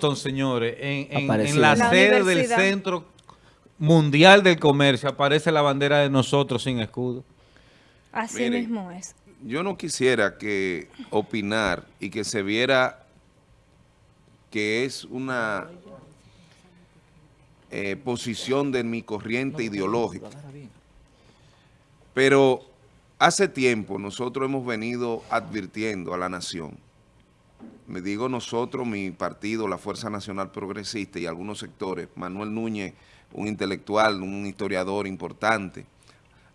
Boston, señores, en, en- en Apareció. la, La sede del. Centro Mundial del Comercio, aparece la bandera de nosotros sin escudo. Así Miren. mismo es. Yo no quisiera que opinar y que se viera que es una eh, posición de mi corriente ideológica. Pero hace tiempo nosotros hemos venido advirtiendo a la nación, me digo nosotros, mi partido, la Fuerza Nacional Progresista y algunos sectores, Manuel Núñez, un intelectual, un historiador importante,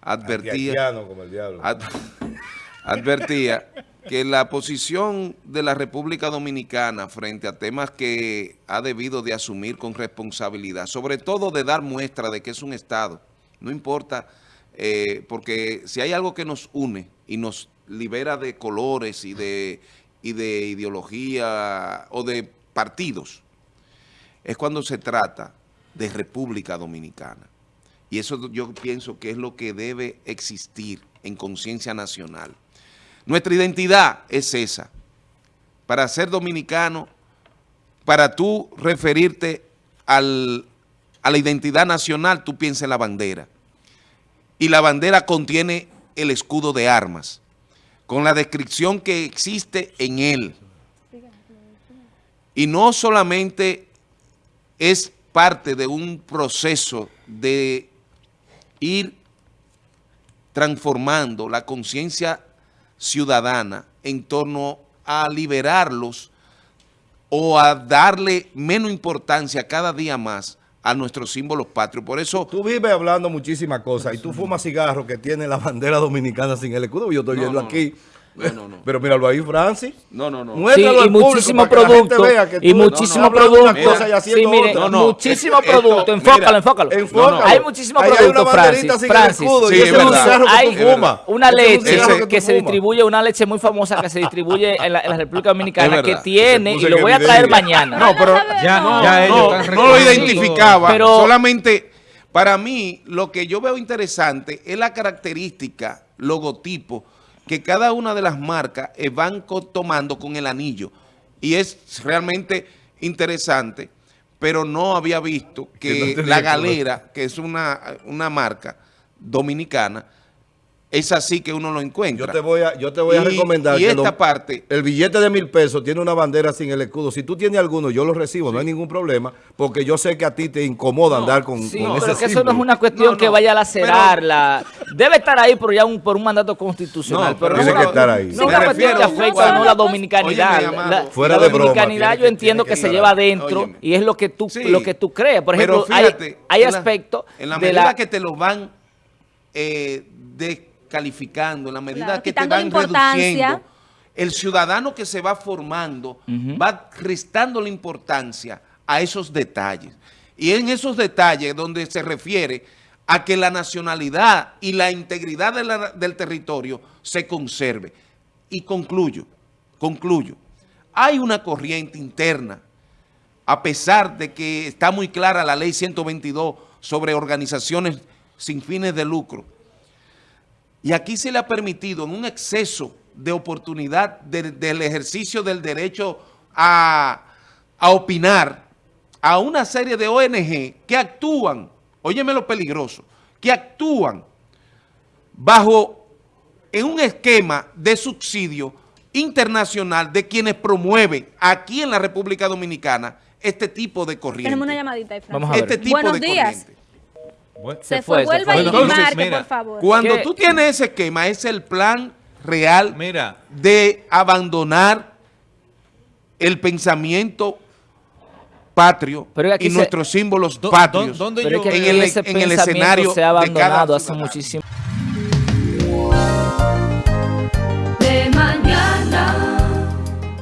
advertía como el diablo. ad- advertía que la posición de la República Dominicana frente a temas que ha debido de asumir con responsabilidad, sobre todo de dar muestra de que es un Estado, no importa, eh, porque si hay algo que nos une y nos libera de colores y de, y de ideología o de partidos, es cuando se trata de República Dominicana. Y eso yo pienso que es lo que debe existir en conciencia nacional. Nuestra identidad es esa. Para ser dominicano, para tú referirte al- a la identidad nacional, tú piensas en la bandera. Y la bandera contiene el escudo de armas, con la descripción que existe en él. Y no solamente es parte de un proceso de ir transformando la conciencia ciudadana en torno a liberarlos o a darle menos importancia cada día más a nuestros símbolos patrios. Por eso, Tú vives hablando muchísimas cosas y tú fumas cigarros que tienen la bandera dominicana sin el escudo. Yo estoy No, viendo no, aquí. no, no, no. Pero míralo ahí, Francis. no, no, no. Sí, Muéstralo y al público muchísimo producto, y muchísimo producto. y Sí, mire, otra. No, no, muchísimo esto- producto. mira, Enfócalo, enfócalo. Enfócalo. Hay muchísimo Ahí hay producto, una Francis. Francis. Sí, y Hay una leche que se distribuye, una leche muy famosa que se distribuye en la, en la República Dominicana que tiene, y lo voy a traer mañana. No, pero ya, No, lo identificaba, Pero- solamente para mí lo que yo veo interesante es la característica, logotipo, que cada una de las marcas eh, van tomando con el anillo. Y es realmente interesante, pero no había visto Que la galera, que es una, una marca dominicana, es así que uno lo encuentra. Yo te voy a, yo te voy a Y- recomendar y que esta lo- parte- el billete de mil pesos tiene una bandera sin el escudo. Si tú tienes alguno, yo lo recibo, no hay ningún problema, porque yo sé que a ti te incomoda andar con, Sí, con pero ese que eso no es una cuestión No, que no, vaya a lacerarla. Debe estar ahí por ya un, por un mandato constitucional. No, pero pero no tiene que estar ahí. No es una me cuestión que refiero- afecta o no la dominicanidad. Óyeme, La. Fuera la de broma, dominicanidad yo entiendo que, que se lleva adentro y es lo que tú, Sí. lo que tú creas. Por Pero ejemplo, hay- aspectos En la de medida la... que te lo van eh, descalificando, en la medida Claro, que te van reduciendo, el ciudadano que se va formando va restando la importancia a esos detalles. Y en esos detalles donde se refiere a que la nacionalidad y la integridad de la- del territorio se conserve. Y concluyo, concluyo. Hay una corriente interna a pesar de que está muy clara la ley 122 sobre organizaciones sin fines de lucro. Y aquí se le ha permitido en un exceso de oportunidad de- del ejercicio del derecho a, a opinar a una serie de ONG que actúan, óyeme lo peligroso, que actúan bajo en un esquema de subsidio internacional de quienes promueven aquí en la República Dominicana este tipo de corriente. Tenemos una llamadita. Vamos a ver. Este tipo Buenos de días. corriente. Bueno, Se, Se fue, vuelva fue. y Entonces, marque, mira, por favor. Cuando ¿Qué? tú tienes ese esquema, es el plan real Mira, de abandonar el pensamiento patrio Pero y se- nuestros símbolos ¿dó- patrios dó- dónde Pero que en el- en el escenario se ha de cada abandonado hace muchísimo